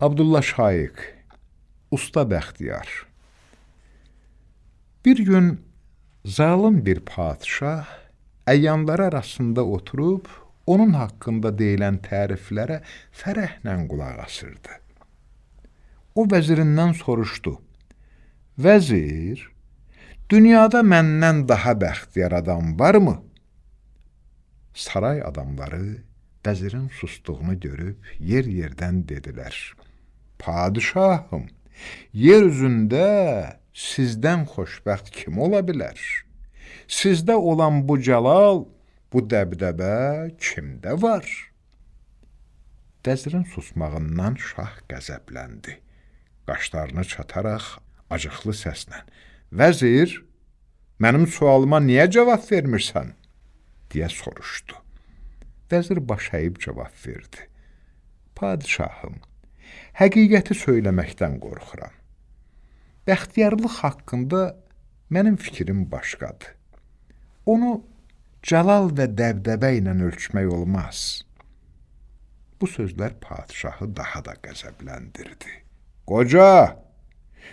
Abdullah Şaiq, Usta Bəxtiyar. Bir gün zalım bir padişah əyyanları arasında oturub onun haqqında deyilən təriflərə fərəhlə qulaq asırdı. O vəzirindən soruşdu: "Vəzir, dünyada məndən daha bəxtiyar adam varmı?" Saray adamları vəzirin sustuğunu görüb yer-yerdən dedilər: Padişahım, yer üzündə sizdən xoşbəxt kim ola bilər? Sizdə olan bu cəlal, bu dəbdəbə kimdə var? Vəzirin susmağından şah qəzəbləndi. Qaşlarını çataraq acıqlı səslə: "Vəzir, mənim sualıma niyə cavab vermirsən?" deyə soruşdu. Vəzir baş əyib cavab verdi. Padişahım, həqiqəti söyləməkdən qorxuram. Bəxtiyarlıq haqqında mənim fikrim başqadır. Onu cəlal və dəbdəbə ilə ölçmək olmaz. Bu sözlər padişahı daha da qəzəbləndirdi. Qoca,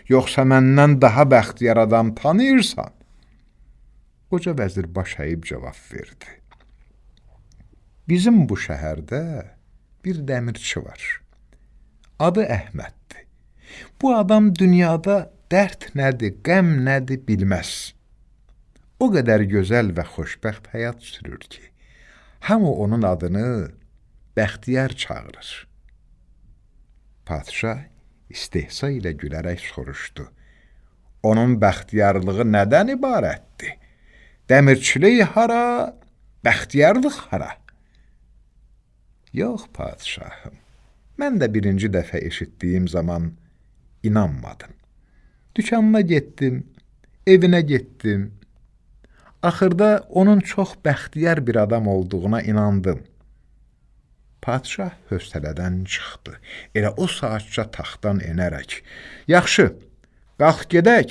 yoxsa məndən daha bəxtiyar adam tanıyırsan? Qoca vəzir baş əyib cavab verdi. Bizim bu şəhərdə bir dəmirçi var adı Əhməddir. Bu adam dünyada dərd nədir, qəm nədir bilməz. O qədər gözəl və xoşbəxt həyat sürür ki, hamı onun adını Bəxtiyar çağırır. Padişah istehsa ilə gülərək soruşdu. Onun bəxtiyarlığı nədən ibarətdir? Dəmirçilik hara, bəxtiyarlıq hara? Yox, padişahım. Mən də birinci dəfə eşitdiyim zaman inanmadım. Dükanına getdim, evinə getdim. Axırda onun çox bəxtiyar bir adam olduğuna inandım. Padişah höstələdən çıxdı. Elə o saatca taxtdan enərək, "Yaxşı, qalx gedək.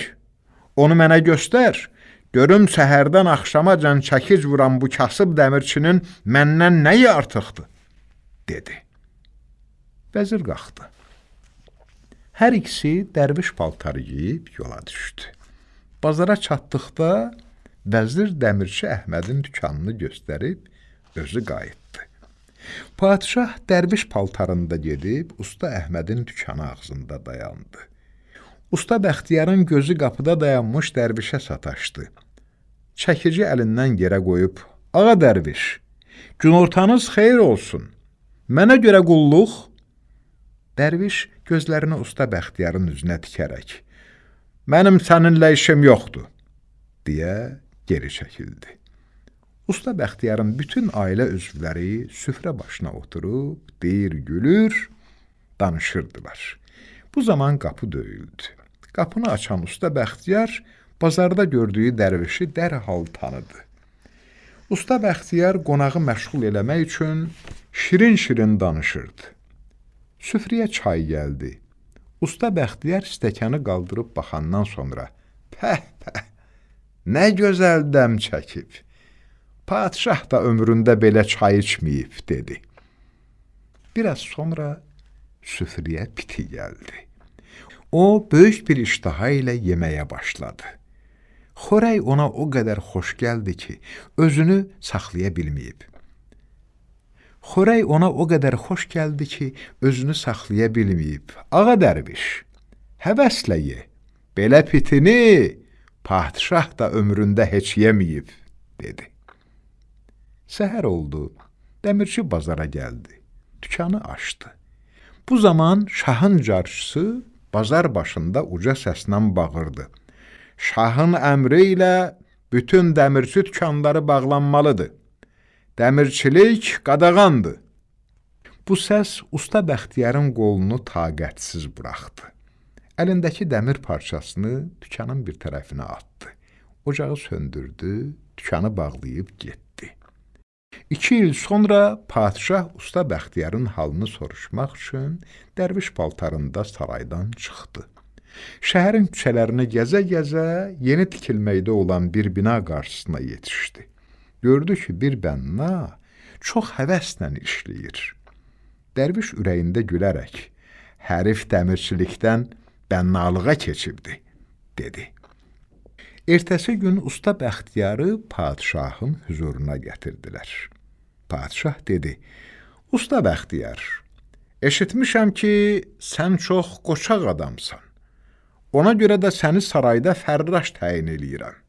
Onu mənə göstər. Görüm səhərdən axşamacan çəkic vuran bu kasıb dəmirçinin məndən nəyi artıqdır?" dedi. Vəzir qalxdı. Hər ikisi dərviş paltarı geyib yola düşdü. Bazara çatdıqda vəzir dəmirçi Əhmədin dükanını göstərib özü qayıtdı. Padişah dərviş paltarında gedib usta Əhmədin dükanı ağzında dayandı. Usta Bəxtiyarın gözü qapıda dayanmış dərvişə sataşdı. Çəkici əlindən yerə qoyub, "Ağa dərviş, günortanız xeyir olsun. Mənə görə qulluq Dərviş gözlərini usta Bəxtiyarın üzünə tikərək, "Mənim səninlə işim yoxdur." deyə geri çəkildi. Usta Bəxtiyarın bütün ailə üzvləri süfrə başına oturub, deyir, gülür, danışırdılar. Bu zaman qapı döyüldü. Qapını açan usta Bəxtiyar bazarda gördüyü dərvişi dərhal tanıdı. Usta Bəxtiyar qonağı məşğul eləmək üçün şirin-şirin danışırdı. Süfrəyə çay gəldi. Usta Bəxtiyar stəkanı qaldırıb baxandan sonra, pəh, pəh, nə gözəl dəm çəkib. Padişah da ömründə belə çay içməyib, dedi. Biraz sonra süfrəyə piti gəldi. O, böyük bir iştaha ilə yeməyə başladı. Xorək ona o qədər xoş gəldi ki, özünü saxlaya bilməyib. Xörək ona o qədər xoş gəldi ki, özünü saxlaya bilməyib. Ağa dərviş, həvəslə ye. Belə pitini padişah da ömründə heç yeməyib, dedi. Səhər oldu, dəmirçi bazara gəldi, dükanı açdı. Bu zaman şahın carçısı bazar başında uca səslə bağırdı. Şahın əmri ilə bütün dəmirçi dükanları bağlanmalıdır. Dəmirçilik qadağandır. Bu səs usta Bəxtiyarın qolunu taqətsiz buraxdı. Əlindəki dəmir parçasını dükanın bir tərəfinə atdı. Ocağı söndürdü, dükanı bağlayıb getdi. İki il sonra padişah usta Bəxtiyarın halını soruşmaq üçün dərviş paltarında saraydan çıxdı. Şəhərin küçələrini gəzə-gəzə yeni tikilməkdə olan bir bina qarşısına yetişdi. Gördü ki, bir bənna çox həvəslə işləyir. Dərviş ürəyində gülərək, hərif dəmirçilikdən bənnalığa keçibdi, dedi. Ertəsi gün usta Bəxtiyarı padşahın huzuruna gətirdilər. Padşah dedi, Usta Bəxtiyar, eşitmişəm ki, sən çox qoçaq adamsan. Ona görə də səni sarayda fərraş təyin eləyirəm.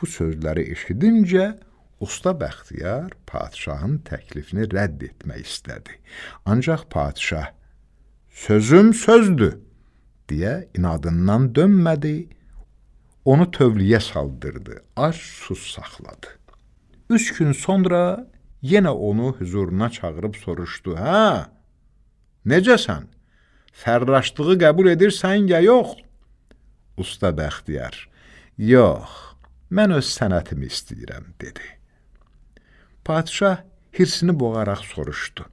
Bu sözləri eşidincə, Usta Bəxtiyar padşahın təklifini rədd etmək istədi. Ancaq padşah, sözüm sözdür, deyə inadından dönmədi, onu tövliyə saldırdı, ac sus saxladı. Üç gün sonra yenə onu huzuruna çağırıb soruşdu, hə, necəsən, fərraşlığı qəbul edirsən ya yox? Usta Bəxtiyar, yox, mən öz sənətimi istəyirəm, dedi. Padişah hirsini boğaraq soruşdu,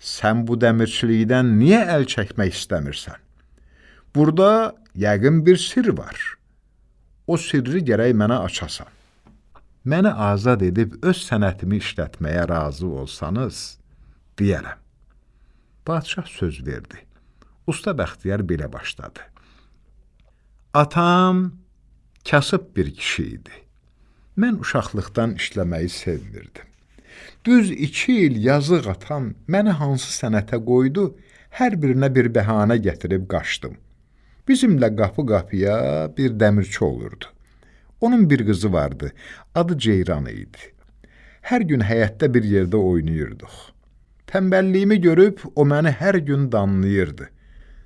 sən bu dəmirçilikdən niyə əl çəkmək istəmirsən? Burada yəqin bir sir var o sirri gərək mənə açasan. Məni azad edib öz sənətimi işlətməyə razı olsanız, deyərəm. Padişah söz verdi. Usta Bəxtiyar belə başladı. Atam kasıb bir kişi idi. Mən uşaqlıqdan işləməyi sevmirdim. Düz iki il yazıq atam məni hansı sənətə qoydu, hər birinə bir bəhanə gətirib qaçdım. Bizimlə qapı-qapıya bir dəmirçi olurdu. Onun bir qızı vardı, adı Ceyran idi. Hər gün həyətdə bir yerdə oynayırdıq. Tənbəlliyimi görüb o məni hər gün danlayırdı.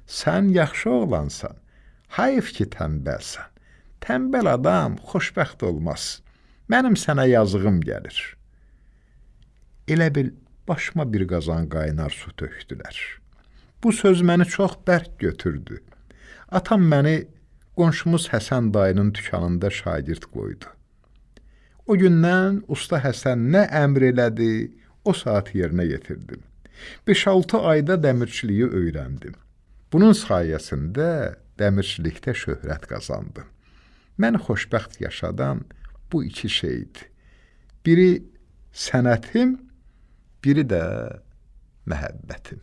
Sən yaxşı oğlansan, hayf ki tənbəlsən. Tənbəl adam xoşbəxt olmaz. Mənim sənə yazığım gəlir. Elə bil başıma bir qazan qaynar su tökdülər. Bu söz məni çox bərk götürdü. Atam məni qonşumuz Həsən dayının dükanında şagird qoydu. O gündən usta Həsən nə əmr elədi, o saat yerinə yetirdim. 5-6 ayda dəmirçiliyi öyrəndim. Bunun sayəsində dəmirçilikdə şöhrət qazandım. Mən xoşbəxt yaşadan bu iki şeydir. Biri sənətim, biri də məhəbbətim.